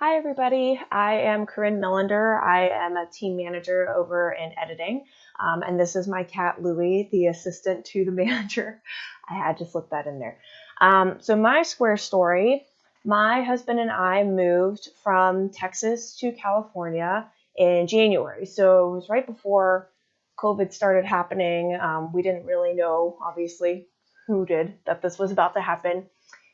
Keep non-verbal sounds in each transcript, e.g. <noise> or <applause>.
Hi, everybody. I am Corinne Millender. I am a team manager over in editing, um, and this is my cat Louie, the assistant to the <laughs> manager. I had to slip that in there. Um, so, my square story my husband and I moved from Texas to California in January. So, it was right before COVID started happening. Um, we didn't really know, obviously, who did, that this was about to happen.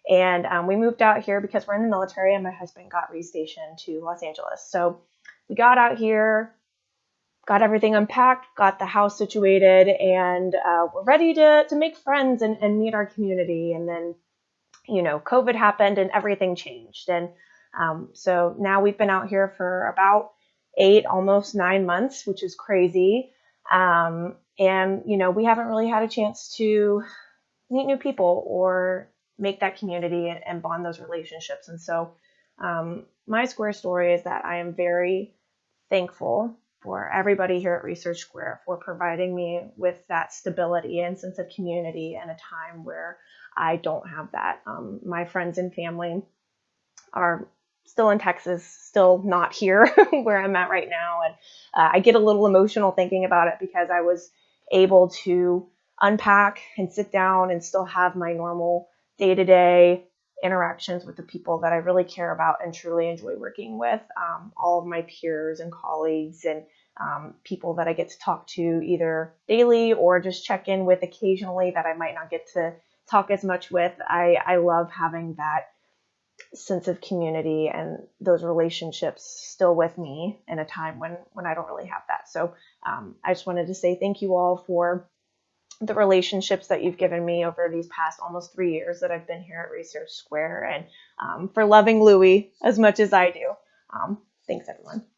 And um, we moved out here because we're in the military, and my husband got restationed to Los Angeles. So we got out here, got everything unpacked, got the house situated, and uh, we're ready to, to make friends and, and meet our community. And then, you know, COVID happened and everything changed. And um, so now we've been out here for about eight, almost nine months, which is crazy. Um, and, you know, we haven't really had a chance to meet new people or make that community and, and bond those relationships. And so, um, my Square story is that I am very thankful for everybody here at Research Square for providing me with that stability and sense of community in a time where I don't have that. Um, my friends and family are still in Texas, still not here <laughs> where I'm at right now. And uh, I get a little emotional thinking about it because I was able to unpack and sit down and still have my normal day to day interactions with the people that I really care about and truly enjoy working with. Um, all of my peers and colleagues and um, people that I get to talk to either daily or just check in with occasionally that I might not get to talk as much with. I, I love having that sense of community and those relationships still with me in a time when when I don't really have that. So um, I just wanted to say thank you all for the relationships that you've given me over these past almost three years that I've been here at Research Square and um, for loving Louie as much as I do. Um, thanks, everyone.